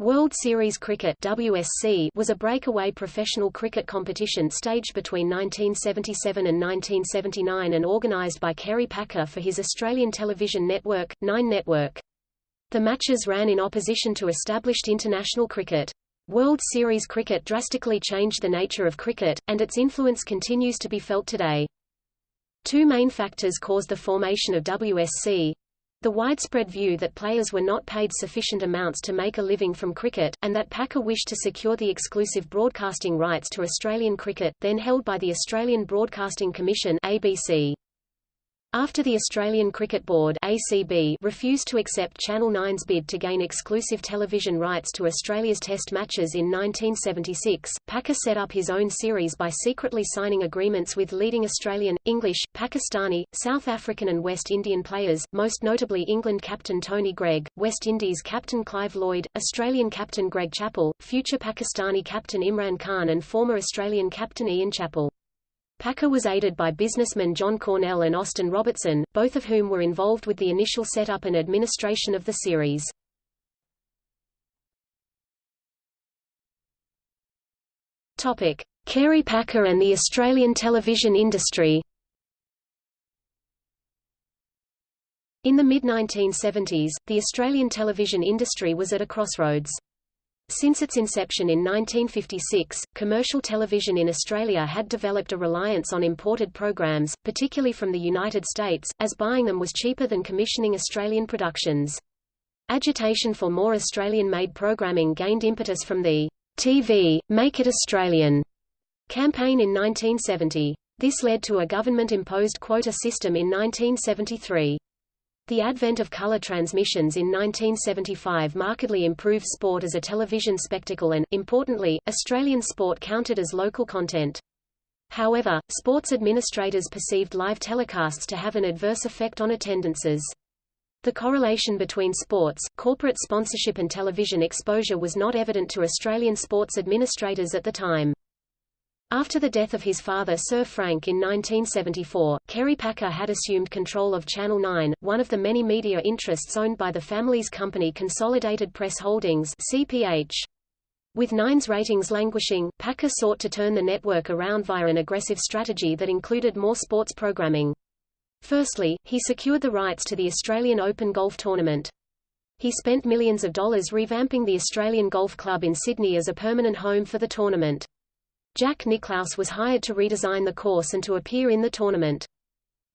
World Series Cricket WSC was a breakaway professional cricket competition staged between 1977 and 1979 and organised by Kerry Packer for his Australian television network, Nine Network. The matches ran in opposition to established international cricket. World Series cricket drastically changed the nature of cricket, and its influence continues to be felt today. Two main factors caused the formation of WSC, the widespread view that players were not paid sufficient amounts to make a living from cricket, and that Packer wished to secure the exclusive broadcasting rights to Australian cricket, then held by the Australian Broadcasting Commission ABC. After the Australian Cricket Board ACB refused to accept Channel 9's bid to gain exclusive television rights to Australia's Test matches in 1976, Packer set up his own series by secretly signing agreements with leading Australian, English, Pakistani, South African and West Indian players, most notably England captain Tony Greig, West Indies captain Clive Lloyd, Australian captain Greg Chappell, future Pakistani captain Imran Khan and former Australian captain Ian Chappell. Packer was aided by businessmen John Cornell and Austin Robertson, both of whom were involved with the initial setup and administration of the series. Topic: Kerry Packer and the Australian television industry. In the mid-1970s, the Australian television industry was at a crossroads. Since its inception in 1956, commercial television in Australia had developed a reliance on imported programs, particularly from the United States, as buying them was cheaper than commissioning Australian productions. Agitation for more Australian-made programming gained impetus from the TV, Make It Australian campaign in 1970. This led to a government-imposed quota system in 1973. The advent of color transmissions in 1975 markedly improved sport as a television spectacle and, importantly, Australian sport counted as local content. However, sports administrators perceived live telecasts to have an adverse effect on attendances. The correlation between sports, corporate sponsorship and television exposure was not evident to Australian sports administrators at the time. After the death of his father Sir Frank in 1974, Kerry Packer had assumed control of Channel 9, one of the many media interests owned by the family's company Consolidated Press Holdings CPH. With Nine's ratings languishing, Packer sought to turn the network around via an aggressive strategy that included more sports programming. Firstly, he secured the rights to the Australian Open Golf Tournament. He spent millions of dollars revamping the Australian Golf Club in Sydney as a permanent home for the tournament. Jack Nicklaus was hired to redesign the course and to appear in the tournament.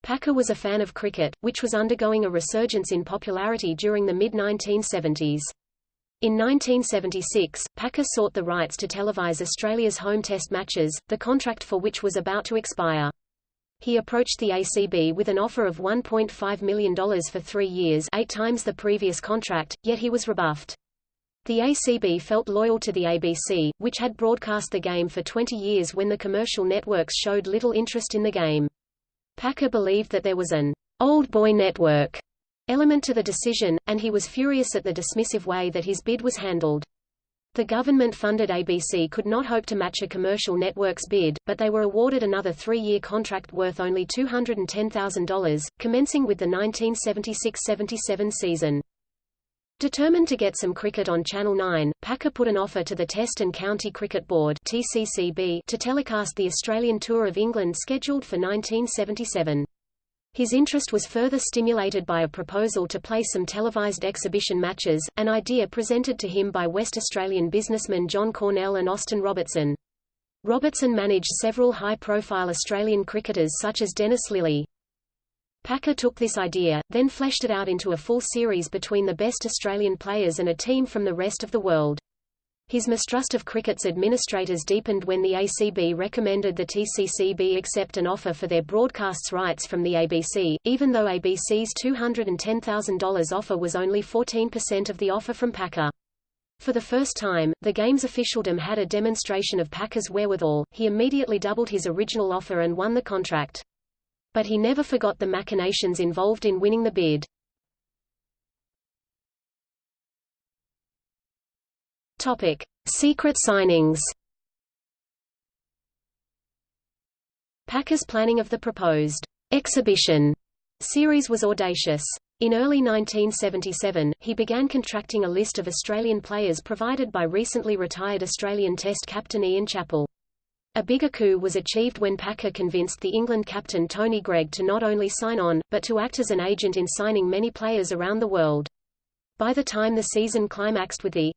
Packer was a fan of cricket, which was undergoing a resurgence in popularity during the mid-1970s. In 1976, Packer sought the rights to televise Australia's home test matches, the contract for which was about to expire. He approached the ACB with an offer of $1.5 million for three years eight times the previous contract, yet he was rebuffed. The ACB felt loyal to the ABC, which had broadcast the game for 20 years when the commercial networks showed little interest in the game. Packer believed that there was an old boy network element to the decision, and he was furious at the dismissive way that his bid was handled. The government-funded ABC could not hope to match a commercial network's bid, but they were awarded another three-year contract worth only $210,000, commencing with the 1976–77 season. Determined to get some cricket on Channel 9, Packer put an offer to the Test and County Cricket Board TCCB to telecast the Australian Tour of England scheduled for 1977. His interest was further stimulated by a proposal to play some televised exhibition matches, an idea presented to him by West Australian businessmen John Cornell and Austin Robertson. Robertson managed several high-profile Australian cricketers such as Dennis Lillee. Packer took this idea, then fleshed it out into a full series between the best Australian players and a team from the rest of the world. His mistrust of cricket's administrators deepened when the ACB recommended the TCCB accept an offer for their broadcasts rights from the ABC, even though ABC's $210,000 offer was only 14% of the offer from Packer. For the first time, the game's officialdom had a demonstration of Packer's wherewithal, he immediately doubled his original offer and won the contract but he never forgot the machinations involved in winning the bid. Topic: Secret signings. Packer's planning of the proposed exhibition series was audacious. In early 1977, he began contracting a list of Australian players provided by recently retired Australian Test captain Ian Chappell. A bigger coup was achieved when Packer convinced the England captain Tony Greig to not only sign on, but to act as an agent in signing many players around the world. By the time the season climaxed with the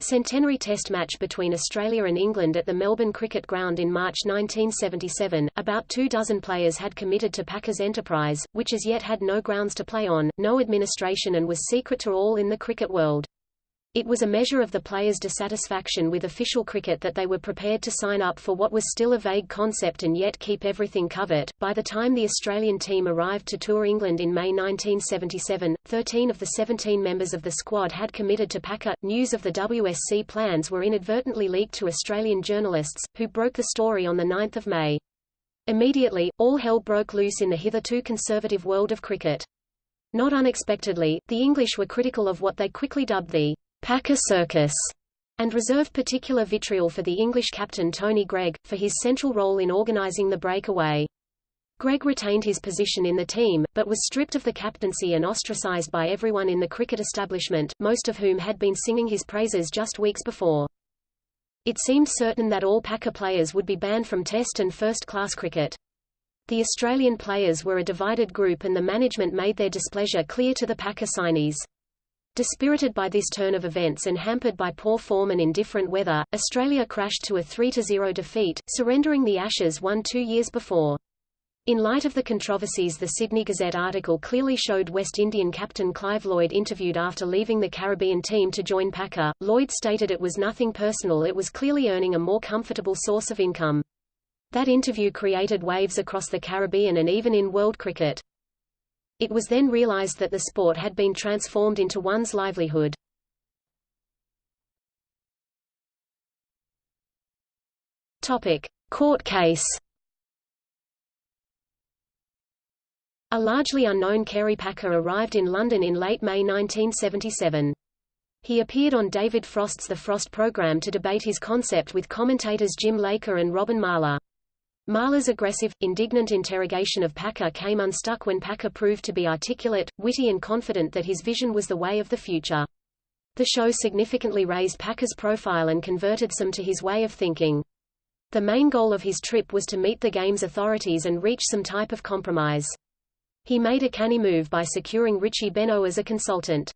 Centenary Test match between Australia and England at the Melbourne Cricket Ground in March 1977, about two dozen players had committed to Packer's enterprise, which as yet had no grounds to play on, no administration and was secret to all in the cricket world. It was a measure of the players' dissatisfaction with official cricket that they were prepared to sign up for what was still a vague concept and yet keep everything covered. By the time the Australian team arrived to tour England in May 1977, 13 of the 17 members of the squad had committed to Packer. News of the WSC plans were inadvertently leaked to Australian journalists, who broke the story on 9 May. Immediately, all hell broke loose in the hitherto conservative world of cricket. Not unexpectedly, the English were critical of what they quickly dubbed the Packer Circus, and reserved particular vitriol for the English captain Tony Greig, for his central role in organising the breakaway. Greig retained his position in the team, but was stripped of the captaincy and ostracised by everyone in the cricket establishment, most of whom had been singing his praises just weeks before. It seemed certain that all Packer players would be banned from Test and first-class cricket. The Australian players were a divided group and the management made their displeasure clear to the Packer signees. Dispirited by this turn of events and hampered by poor form and indifferent weather, Australia crashed to a 3-0 defeat, surrendering the Ashes won two years before. In light of the controversies the Sydney Gazette article clearly showed West Indian captain Clive Lloyd interviewed after leaving the Caribbean team to join Packer, Lloyd stated it was nothing personal it was clearly earning a more comfortable source of income. That interview created waves across the Caribbean and even in world cricket. It was then realized that the sport had been transformed into one's livelihood. Topic: Court case. A largely unknown Kerry Packer arrived in London in late May 1977. He appeared on David Frost's The Frost program to debate his concept with commentators Jim Laker and Robin Marlar. Marlar's aggressive, indignant interrogation of Packer came unstuck when Packer proved to be articulate, witty and confident that his vision was the way of the future. The show significantly raised Packer's profile and converted some to his way of thinking. The main goal of his trip was to meet the game's authorities and reach some type of compromise. He made a canny move by securing Richie Benaud as a consultant.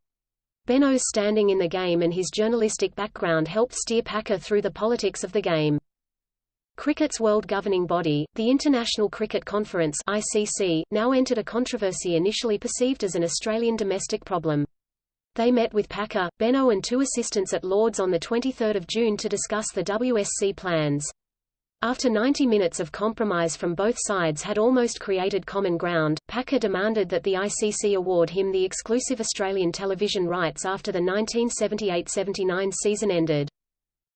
Benaud's standing in the game and his journalistic background helped steer Packer through the politics of the game. Cricket's world governing body, the International Cricket Conference ICC, now entered a controversy initially perceived as an Australian domestic problem. They met with Packer, Benaud and two assistants at Lords on 23 June to discuss the WSC plans. After 90 minutes of compromise from both sides had almost created common ground, Packer demanded that the ICC award him the exclusive Australian television rights after the 1978–79 season ended.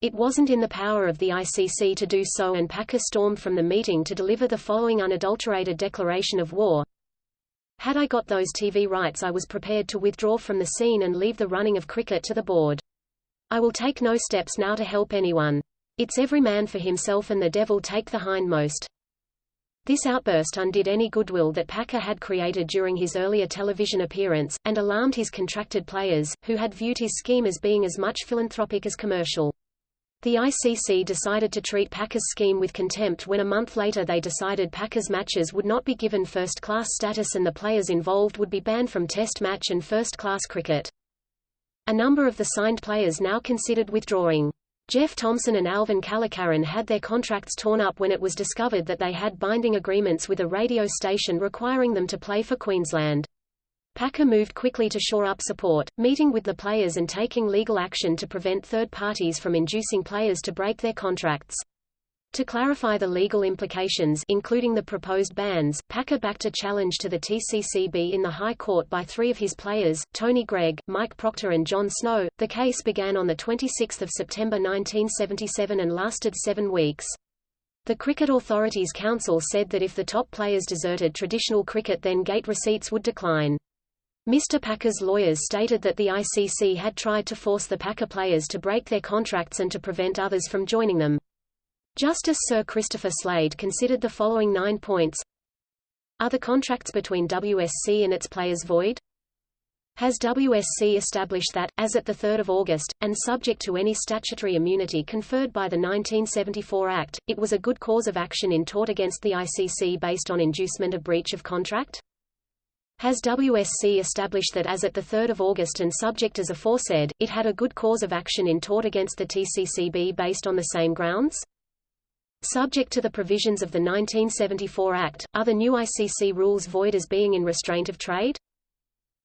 It wasn't in the power of the ICC to do so and Packer stormed from the meeting to deliver the following unadulterated declaration of war. Had I got those TV rights I was prepared to withdraw from the scene and leave the running of cricket to the board. I will take no steps now to help anyone. It's every man for himself and the devil take the hindmost. This outburst undid any goodwill that Packer had created during his earlier television appearance, and alarmed his contracted players, who had viewed his scheme as being as much philanthropic as commercial. The ICC decided to treat Packer's scheme with contempt when a month later they decided Packer's matches would not be given first-class status and the players involved would be banned from Test match and first-class cricket. A number of the signed players now considered withdrawing. Jeff Thomson and Alvin Kallicharran had their contracts torn up when it was discovered that they had binding agreements with a radio station requiring them to play for Queensland. Packer moved quickly to shore up support, meeting with the players and taking legal action to prevent third parties from inducing players to break their contracts. To clarify the legal implications including the proposed bans, Packer backed a challenge to the TCCB in the High Court by three of his players, Tony Greig, Mike Procter and John Snow. The case began on 26 September 1977 and lasted seven weeks. The Cricket Authorities Council said that if the top players deserted traditional cricket then gate receipts would decline. Mr. Packer's lawyers stated that the ICC had tried to force the Packer players to break their contracts and to prevent others from joining them. Justice Sir Christopher Slade considered the following nine points. Are the contracts between WSC and its players void? Has WSC established that, as at 3 August, and subject to any statutory immunity conferred by the 1974 Act, it was a good cause of action in tort against the ICC based on inducement of breach of contract? Has WSC established that as at 3 August and subject as aforesaid, it had a good cause of action in tort against the TCCB based on the same grounds? Subject to the provisions of the 1974 Act, are the new ICC rules void as being in restraint of trade?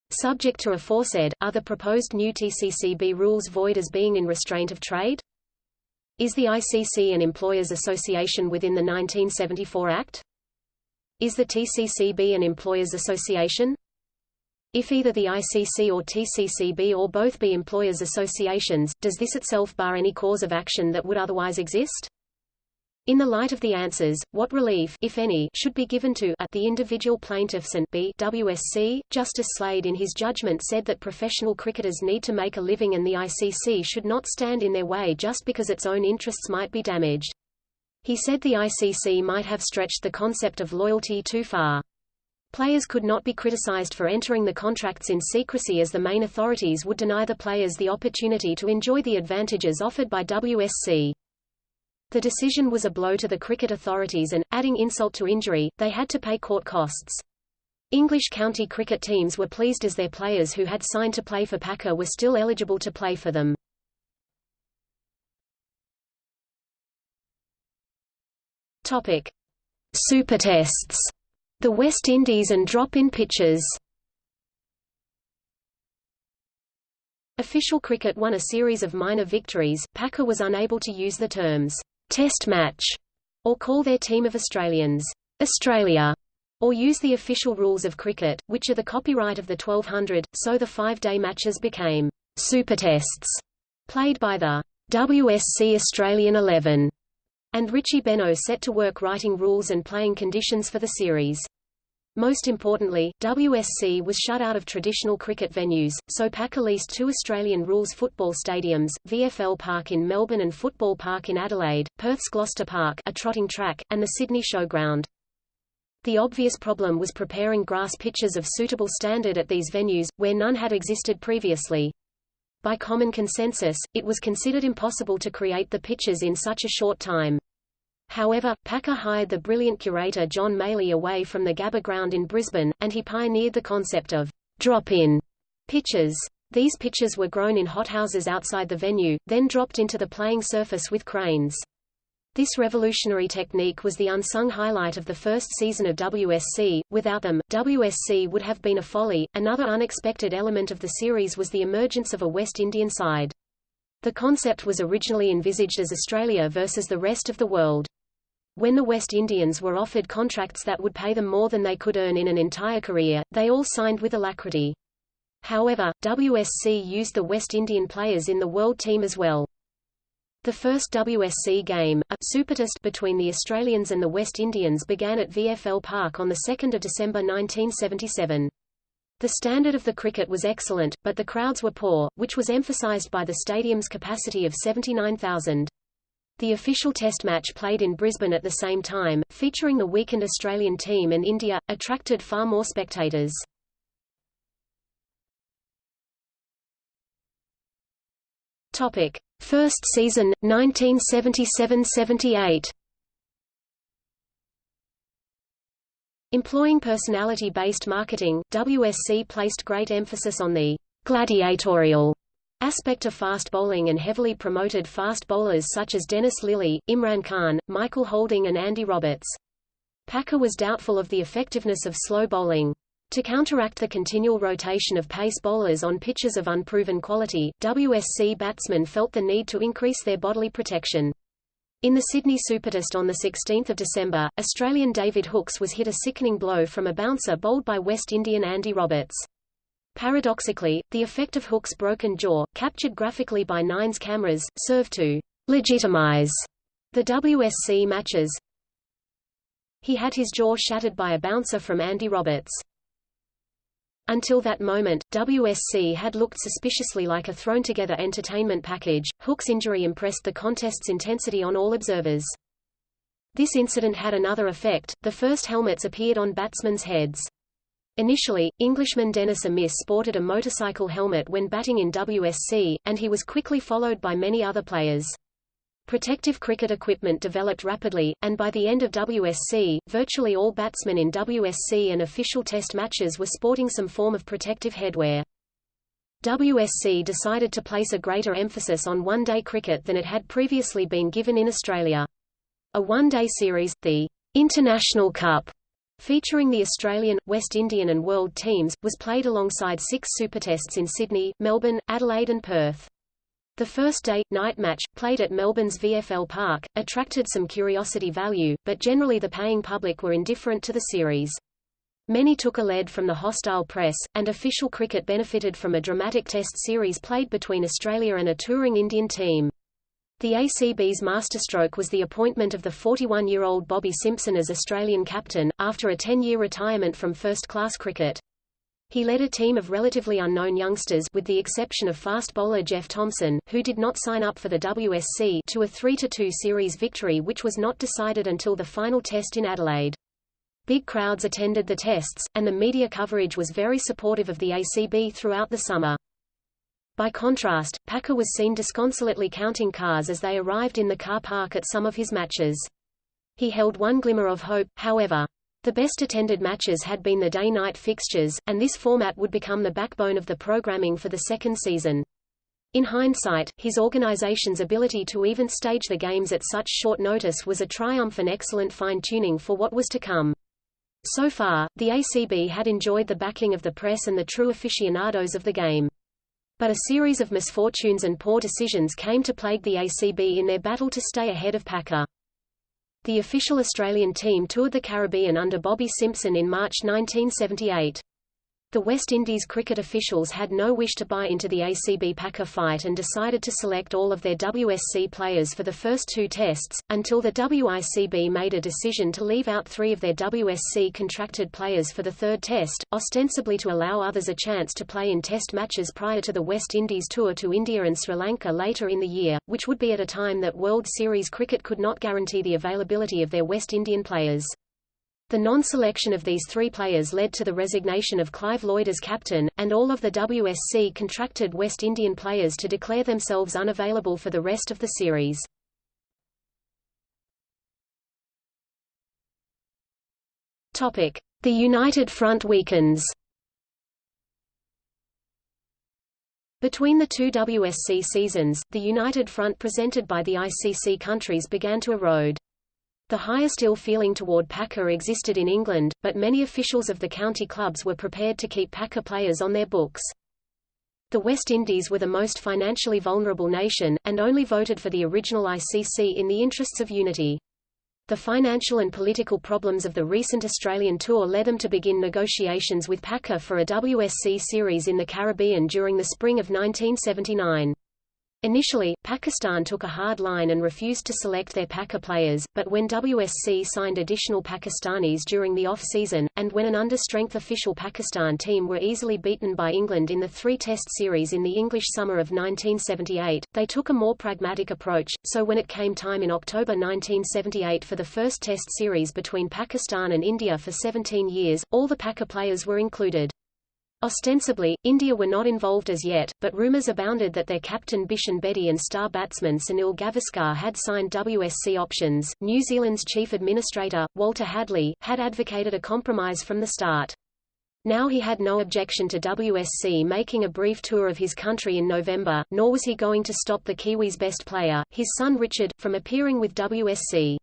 Subject to aforesaid, are the proposed new TCCB rules void as being in restraint of trade? Is the ICC an employers' association within the 1974 Act? Is the TCCB an employers' association? If either the ICC or TCCB or both be employers' associations, does this itself bar any cause of action that would otherwise exist? In the light of the answers, what relief if any, should be given to a, the individual plaintiffs and b WSC? Justice Slade in his judgment said that professional cricketers need to make a living and the ICC should not stand in their way just because its own interests might be damaged. He said the ICC might have stretched the concept of loyalty too far. Players could not be criticized for entering the contracts in secrecy as the main authorities would deny the players the opportunity to enjoy the advantages offered by WSC. The decision was a blow to the cricket authorities and, adding insult to injury, they had to pay court costs. English county cricket teams were pleased as their players who had signed to play for Packer were still eligible to play for them. Topic: Supertests. The West Indies and drop-in pitches. Official cricket won a series of minor victories. Packer was unable to use the terms Test match, or call their team of Australians Australia, or use the official rules of cricket, which are the copyright of the 1200, so the five-day matches became Super Tests, played by the WSC Australian 11, and Richie Benaud set to work writing rules and playing conditions for the series. Most importantly, WSC was shut out of traditional cricket venues, so Packer leased two Australian rules football stadiums, VFL Park in Melbourne and Football Park in Adelaide, Perth's Gloucester Park a trotting track, and the Sydney Showground. The obvious problem was preparing grass pitches of suitable standard at these venues, where none had existed previously. By common consensus, it was considered impossible to create the pitches in such a short time. However, Packer hired the brilliant curator John Maley away from the Gabba ground in Brisbane, and he pioneered the concept of drop-in pitches. These pitches were grown in hothouses outside the venue, then dropped into the playing surface with cranes. This revolutionary technique was the unsung highlight of the first season of WSC. Without them, WSC would have been a folly. Another unexpected element of the series was the emergence of a West Indian side. The concept was originally envisaged as Australia versus the rest of the world. When the West Indians were offered contracts that would pay them more than they could earn in an entire career, they all signed with alacrity. However, WSC used the West Indian players in the world team as well. The first WSC game, a Supertest between the Australians and the West Indians began at VFL Park on 2 December 1977. The standard of the cricket was excellent, but the crowds were poor, which was emphasised by the stadium's capacity of 79,000. The official test match played in Brisbane at the same time, featuring the weakened Australian team and India, attracted far more spectators. Topic: First season 1977-78. Employing personality-based marketing, WSC placed great emphasis on the gladiatorial aspect of fast bowling and heavily promoted fast bowlers such as Dennis Lillee, Imran Khan, Michael Holding and Andy Roberts. Packer was doubtful of the effectiveness of slow bowling. To counteract the continual rotation of pace bowlers on pitches of unproven quality, WSC batsmen felt the need to increase their bodily protection. In the Sydney Supertest on 16 December, Australian David Hookes was hit a sickening blow from a bouncer bowled by West Indian Andy Roberts. Paradoxically, the effect of Hookes' broken jaw, captured graphically by Nine's cameras, served to legitimize the WSC matches. He had his jaw shattered by a bouncer from Andy Roberts. Until that moment, WSC had looked suspiciously like a thrown-together entertainment package. Hookes' injury impressed the contest's intensity on all observers. This incident had another effect, the first helmets appeared on batsmen's heads. Initially, Englishman Dennis Amiss sported a motorcycle helmet when batting in WSC, and he was quickly followed by many other players. Protective cricket equipment developed rapidly, and by the end of WSC, virtually all batsmen in WSC and official test matches were sporting some form of protective headwear. WSC decided to place a greater emphasis on one-day cricket than it had previously been given in Australia. A one-day series, the International Cup, featuring the Australian, West Indian and World teams, was played alongside six supertests in Sydney, Melbourne, Adelaide and Perth. The first day, night match, played at Melbourne's VFL Park, attracted some curiosity value, but generally the paying public were indifferent to the series. Many took a lead from the hostile press, and official cricket benefited from a dramatic test series played between Australia and a touring Indian team. The ACB's masterstroke was the appointment of the 41-year-old Bobby Simpson as Australian captain, after a 10-year retirement from first-class cricket. He led a team of relatively unknown youngsters with the exception of fast bowler Jeff Thomson, who did not sign up for the WSC to a 3-2 series victory which was not decided until the final test in Adelaide. Big crowds attended the tests, and the media coverage was very supportive of the ACB throughout the summer. By contrast, Packer was seen disconsolately counting cars as they arrived in the car park at some of his matches. He held one glimmer of hope, however. The best attended matches had been the day-night fixtures, and this format would become the backbone of the programming for the second season. In hindsight, his organization's ability to even stage the games at such short notice was a triumph and excellent fine-tuning for what was to come. So far, the ACB had enjoyed the backing of the press and the true aficionados of the game. But a series of misfortunes and poor decisions came to plague the ACB in their battle to stay ahead of Packer. The official Australian team toured the Caribbean under Bobby Simpson in March 1978. The West Indies cricket officials had no wish to buy into the ACB Packer fight and decided to select all of their WSC players for the first two tests, until the WICB made a decision to leave out three of their WSC contracted players for the third test, ostensibly to allow others a chance to play in test matches prior to the West Indies tour to India and Sri Lanka later in the year, which would be at a time that World Series cricket could not guarantee the availability of their West Indian players. The non-selection of these three players led to the resignation of Clive Lloyd as captain, and all of the WSC contracted West Indian players to declare themselves unavailable for the rest of the series. The United Front weakens. Between the two WSC seasons, the United Front presented by the ICC countries began to erode. The highest ill feeling toward Packer existed in England, but many officials of the county clubs were prepared to keep Packer players on their books. The West Indies were the most financially vulnerable nation, and only voted for the original ICC in the interests of unity. The financial and political problems of the recent Australian tour led them to begin negotiations with Packer for a WSC series in the Caribbean during the spring of 1979. Initially, Pakistan took a hard line and refused to select their Packer players, but when WSC signed additional Pakistanis during the off-season, and when an under-strength official Pakistan team were easily beaten by England in the three-test series in the English summer of 1978, they took a more pragmatic approach, so when it came time in October 1978 for the first test series between Pakistan and India for 17 years, all the Packer players were included. Ostensibly, India were not involved as yet, but rumours abounded that their captain Bishan Bedi and star batsman Sunil Gavaskar had signed WSC options. New Zealand's chief administrator, Walter Hadlee, had advocated a compromise from the start. Now he had no objection to WSC making a brief tour of his country in November, nor was he going to stop the Kiwis' best player, his son Richard, from appearing with WSC.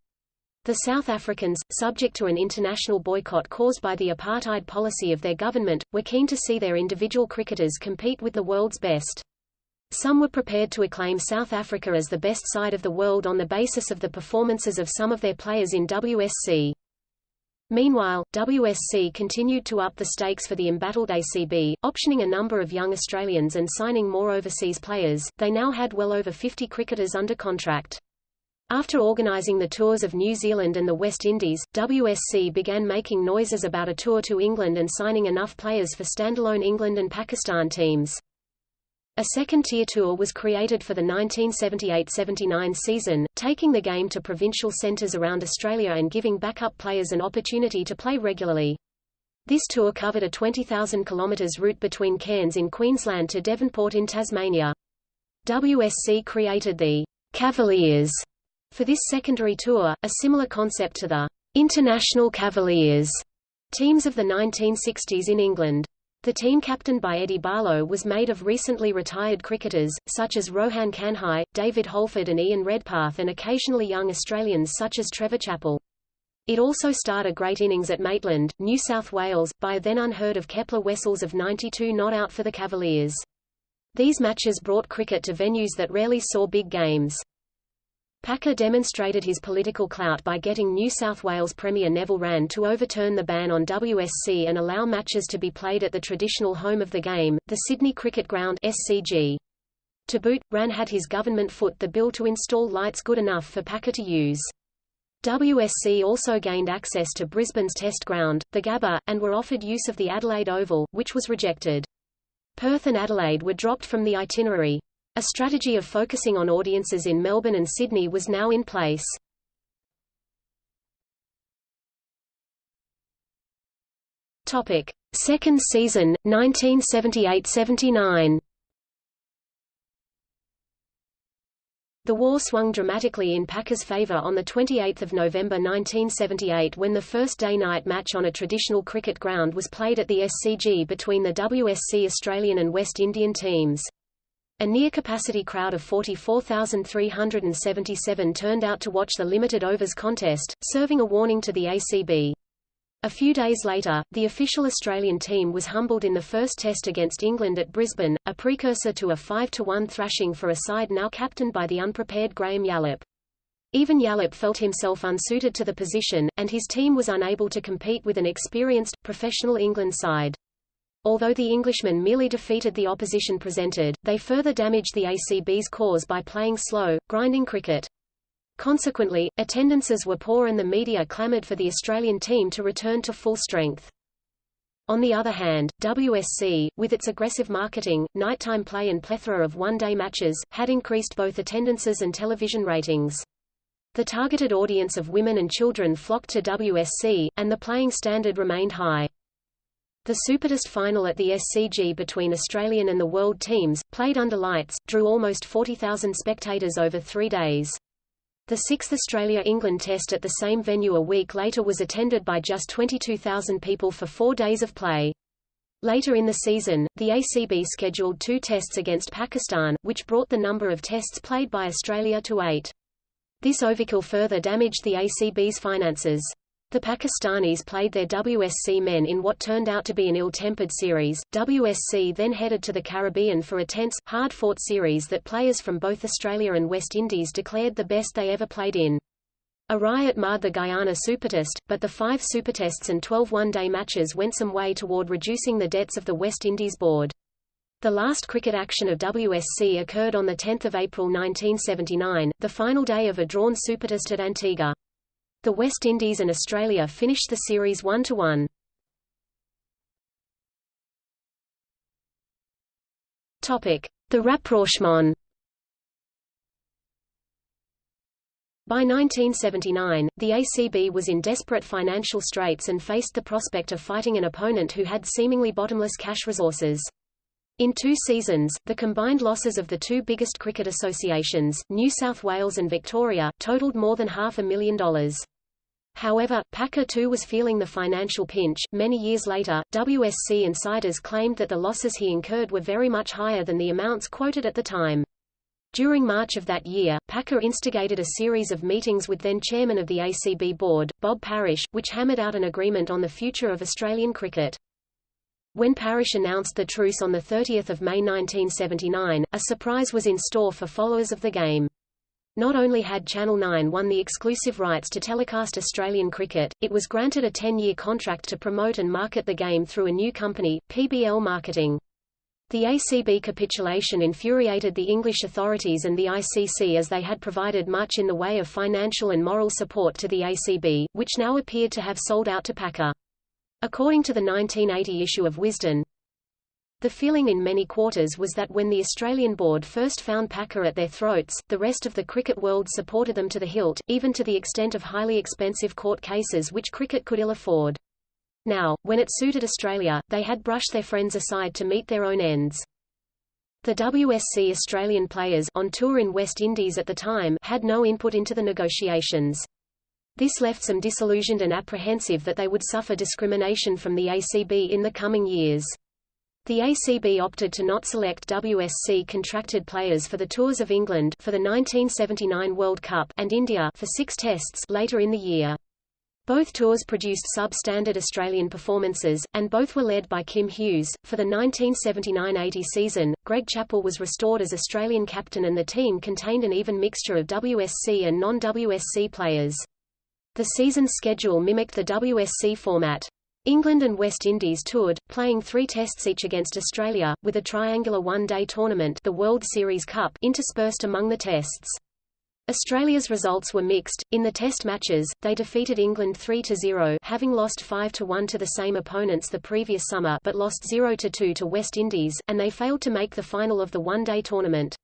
The South Africans, subject to an international boycott caused by the apartheid policy of their government, were keen to see their individual cricketers compete with the world's best. Some were prepared to acclaim South Africa as the best side of the world on the basis of the performances of some of their players in WSC. Meanwhile, WSC continued to up the stakes for the embattled ACB, optioning a number of young Australians and signing more overseas players. They now had well over 50 cricketers under contract. After organizing the tours of New Zealand and the West Indies, WSC began making noises about a tour to England and signing enough players for standalone England and Pakistan teams. A second-tier tour was created for the 1978–79 season, taking the game to provincial centres around Australia and giving backup players an opportunity to play regularly. This tour covered a 20,000 km route between Cairns in Queensland to Devonport in Tasmania. WSC created the Cavaliers for this secondary tour, a similar concept to the International Cavaliers teams of the 1960s in England. The team captained by Eddie Barlow was made of recently retired cricketers, such as Rohan Kanhai, David Holford and Ian Redpath and occasionally young Australians such as Trevor Chappell. It also starred a great innings at Maitland, New South Wales, by then unheard of Kepler Wessels of 92 not out for the Cavaliers. These matches brought cricket to venues that rarely saw big games. Packer demonstrated his political clout by getting New South Wales Premier Neville Wran to overturn the ban on WSC and allow matches to be played at the traditional home of the game, the Sydney Cricket Ground SCG. To boot, Wran had his government foot the bill to install lights good enough for Packer to use. WSC also gained access to Brisbane's test ground, the Gabba, and were offered use of the Adelaide Oval, which was rejected. Perth and Adelaide were dropped from the itinerary. A strategy of focusing on audiences in Melbourne and Sydney was now in place. Topic: Second season, 1978–79. The war swung dramatically in Packer's favour on 28 November 1978 when the first day-night match on a traditional cricket ground was played at the SCG between the WSC Australian and West Indian teams. A near-capacity crowd of 44,377 turned out to watch the limited overs contest, serving a warning to the ACB. A few days later, the official Australian team was humbled in the first test against England at Brisbane, a precursor to a 5-1 thrashing for a side now captained by the unprepared Graham Yallop. Even Yallop felt himself unsuited to the position, and his team was unable to compete with an experienced, professional England side. Although the Englishmen merely defeated the opposition presented, they further damaged the ACB's cause by playing slow, grinding cricket. Consequently, attendances were poor and the media clamoured for the Australian team to return to full strength. On the other hand, WSC, with its aggressive marketing, nighttime play and plethora of one-day matches, had increased both attendances and television ratings. The targeted audience of women and children flocked to WSC, and the playing standard remained high. The Supertest final at the SCG between Australian and the World teams, played under lights, drew almost 40,000 spectators over three days. The sixth Australia-England test at the same venue a week later was attended by just 22,000 people for four days of play. Later in the season, the ACB scheduled two tests against Pakistan, which brought the number of tests played by Australia to eight. This overkill further damaged the ACB's finances. The Pakistanis played their WSC men in what turned out to be an ill-tempered series. WSC then headed to the Caribbean for a tense, hard-fought series that players from both Australia and West Indies declared the best they ever played in. A riot marred the Guyana Supertest, but the five Supertests and 12 one-day matches went some way toward reducing the debts of the West Indies board. The last cricket action of WSC occurred on 10 April 1979, the final day of a drawn Supertest at Antigua. The West Indies and Australia finished the series 1-1. Topic: The rapprochement. By 1979, the ACB was in desperate financial straits and faced the prospect of fighting an opponent who had seemingly bottomless cash resources. In two seasons, the combined losses of the two biggest cricket associations, New South Wales and Victoria, totaled more than half a million dollars. However, Packer too was feeling the financial pinch. Many years later, WSC insiders claimed that the losses he incurred were very much higher than the amounts quoted at the time. During March of that year, Packer instigated a series of meetings with then chairman of the ACB board, Bob Parish, which hammered out an agreement on the future of Australian cricket. When Parish announced the truce on 30 May 1979, a surprise was in store for followers of the game. Not only had Channel 9 won the exclusive rights to telecast Australian cricket, it was granted a 10-year contract to promote and market the game through a new company, PBL Marketing. The ACB capitulation infuriated the English authorities and the ICC as they had provided much in the way of financial and moral support to the ACB, which now appeared to have sold out to Packer. According to the 1980 issue of Wisden, the feeling in many quarters was that when the Australian board first found Packer at their throats, the rest of the cricket world supported them to the hilt, even to the extent of highly expensive court cases which cricket could ill afford. Now, when it suited Australia, they had brushed their friends aside to meet their own ends. The WSC Australian players on tour in West Indies at the time had no input into the negotiations. This left some disillusioned and apprehensive that they would suffer discrimination from the ACB in the coming years. The ACB opted to not select WSC contracted players for the Tours of England for the 1979 World Cup and India for six tests later in the year. Both tours produced sub-standard Australian performances, and both were led by Kim Hughes. For the 1979-80 season, Greg Chappell was restored as Australian captain and the team contained an even mixture of WSC and non-WSC players. The season's schedule mimicked the WSC format. England and West Indies toured, playing three tests each against Australia, with a triangular one-day tournament the World Series Cup interspersed among the tests. Australia's results were mixed. In the test matches, they defeated England 3-0 having lost 5-1 to the same opponents the previous summer but lost 0-2 to West Indies, and they failed to make the final of the one-day tournament.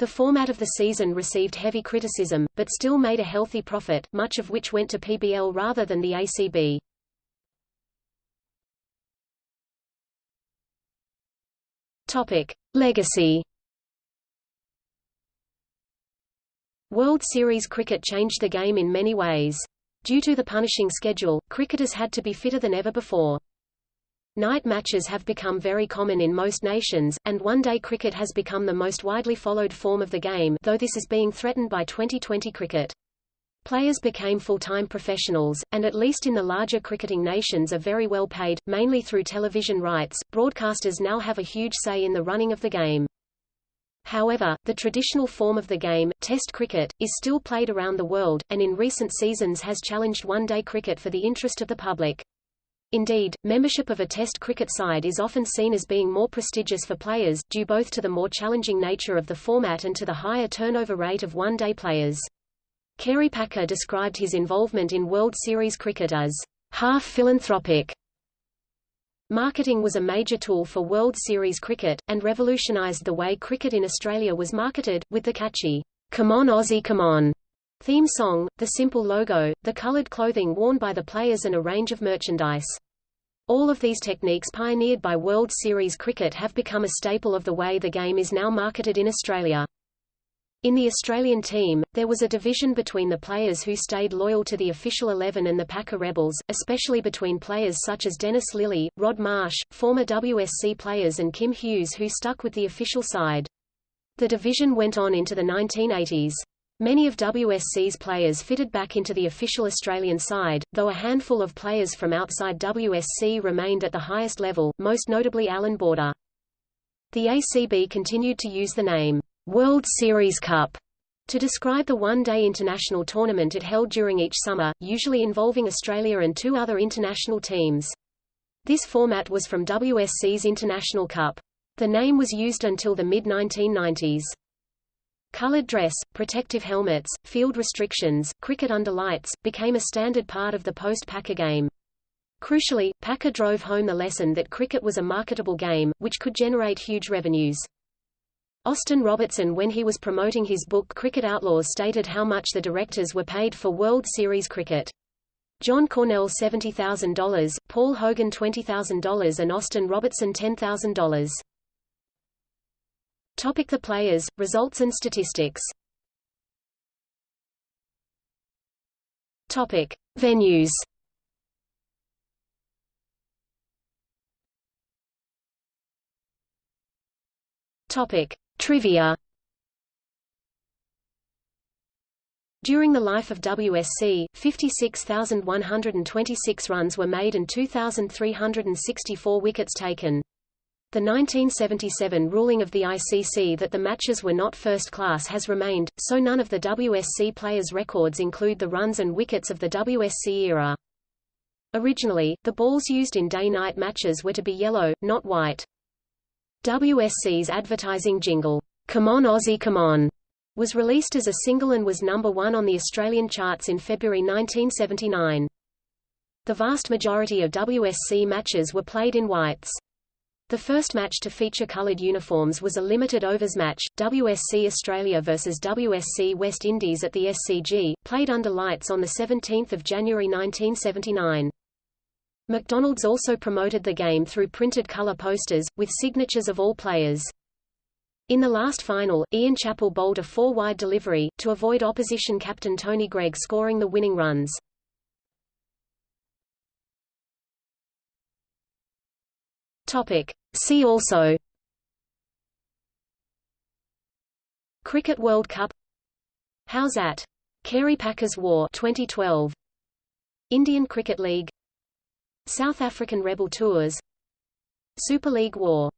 The format of the season received heavy criticism, but still made a healthy profit, much of which went to PBL rather than the ACB. Topic. Legacy World Series cricket changed the game in many ways. Due to the punishing schedule, cricketers had to be fitter than ever before. Night matches have become very common in most nations, and one-day cricket has become the most widely followed form of the game though this is being threatened by 2020 cricket. Players became full-time professionals, and at least in the larger cricketing nations are very well paid, mainly through television rights. Broadcasters now have a huge say in the running of the game. However, the traditional form of the game, Test cricket, is still played around the world, and in recent seasons has challenged one-day cricket for the interest of the public. Indeed, membership of a Test cricket side is often seen as being more prestigious for players, due both to the more challenging nature of the format and to the higher turnover rate of one-day players. Kerry Packer described his involvement in World Series cricket as half philanthropic, Marketing was a major tool for World Series cricket, and revolutionized the way cricket in Australia was marketed, with the catchy, Come on Aussie come on theme song, the simple logo, the colored clothing worn by the players and a range of merchandise. All of these techniques pioneered by World Series cricket have become a staple of the way the game is now marketed in Australia. In the Australian team, there was a division between the players who stayed loyal to the official 11 and the Packer Rebels, especially between players such as Dennis Lillee, Rod Marsh, former WSC players and Kim Hughes who stuck with the official side. The division went on into the 1980s. Many of WSC's players fitted back into the official Australian side, though a handful of players from outside WSC remained at the highest level, most notably Allan Border. The ACB continued to use the name World Series Cup to describe the one-day international tournament it held during each summer, usually involving Australia and two other international teams. This format was from WSC's International Cup. The name was used until the mid-1990s. Colored dress, protective helmets, field restrictions, cricket under lights, became a standard part of the post-Packer game. Crucially, Packer drove home the lesson that cricket was a marketable game, which could generate huge revenues. Austin Robertson when he was promoting his book Cricket Outlaws stated how much the directors were paid for World Series cricket. John Cornell $70,000, Paul Hogan $20,000 and Austin Robertson $10,000. Topic the players, results and statistics Topic. Venues Topic. Trivia During the life of WSC, 56,126 runs were made and 2,364 wickets taken. The 1977 ruling of the ICC that the matches were not first class has remained, so none of the WSC players' records include the runs and wickets of the WSC era. Originally, the balls used in day-night matches were to be yellow, not white. WSC's advertising jingle, Come On Aussie Come On, was released as a single and was number one on the Australian charts in February 1979. The vast majority of WSC matches were played in whites. The first match to feature coloured uniforms was a limited overs match, WSC Australia vs WSC West Indies at the SCG, played under lights on 17 January 1979. McDonald's also promoted the game through printed color posters, with signatures of all players. In the last final, Ian Chappell bowled a four-wide delivery, to avoid opposition captain Tony Greig scoring the winning runs. Topic. See also Cricket World Cup How's at? Kerry Packer's War 2012 Indian Cricket League South African Rebel Tours Super League War